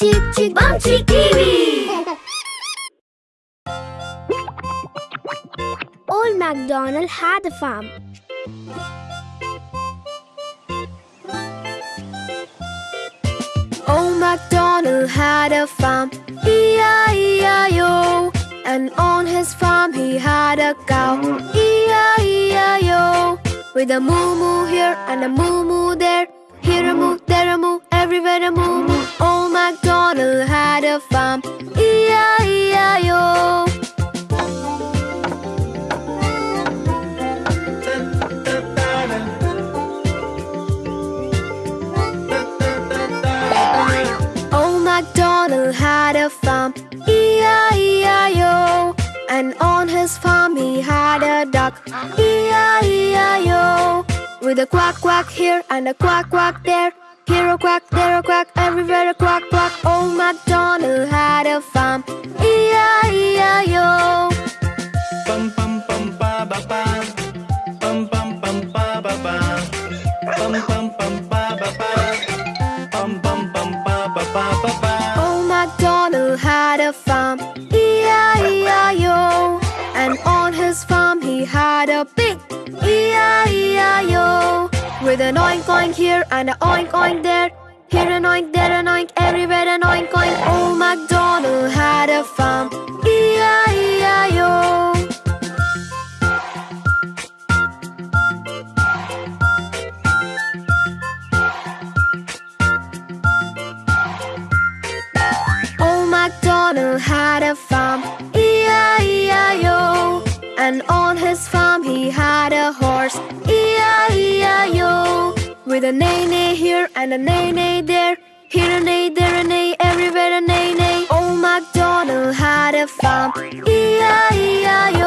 Old MacDonald had a farm. Old MacDonald had a farm, E-I-E-I-O. And on his farm he had a cow, E-I-E-I-O. With a moo moo here and a moo moo there, here a moo, there a moo, everywhere a moo moo. Old MacDonald had a farm, E-I-E-I-O. Old oh, MacDonald had a farm, E-I-E-I-O. And on his farm he had a duck, E-I-E-I-O. With a quack quack here and a quack quack there, here a quack, there a quack, everywhere a quack quack. Oh, Old MacDonald had a farm, E-I-E-I-O. Pum pum pum pa ba pa. Pum pum pum pa ba ba. Pum pum pum pa ba pa. Pum pum pum pa ba pa ba ba. Old oh, MacDonald had a farm, E-I-E-I-O. And on his farm he had a pig, E-I-E-I-O. With an oink oink here and an oink oink there, here an oink, there an oink, everywhere an oink oink. Old MacDonald had a farm, E-I-E-I-O. MacDonald had a farm, E-I-E-I-O. And on his farm With a neigh neigh here and a neigh neigh there, here a neigh, there a neigh, everywhere a neigh neigh. Old MacDonald had a farm, E-I-E-I-O.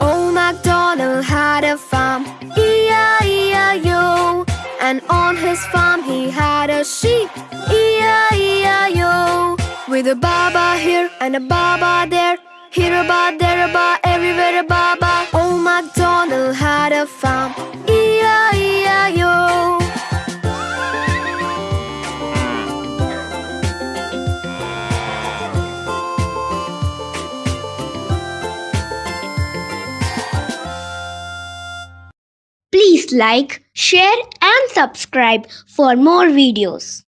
Old MacDonald had a farm, E-I-E-I-O. And on his farm he had a sheep, E-I-E-I-O. With a baba here and a baba there, here a ba, there a ba, everywhere a baba. Old MacDonald had a farm, E-I-E-I-O. Please like, share, and subscribe for more videos.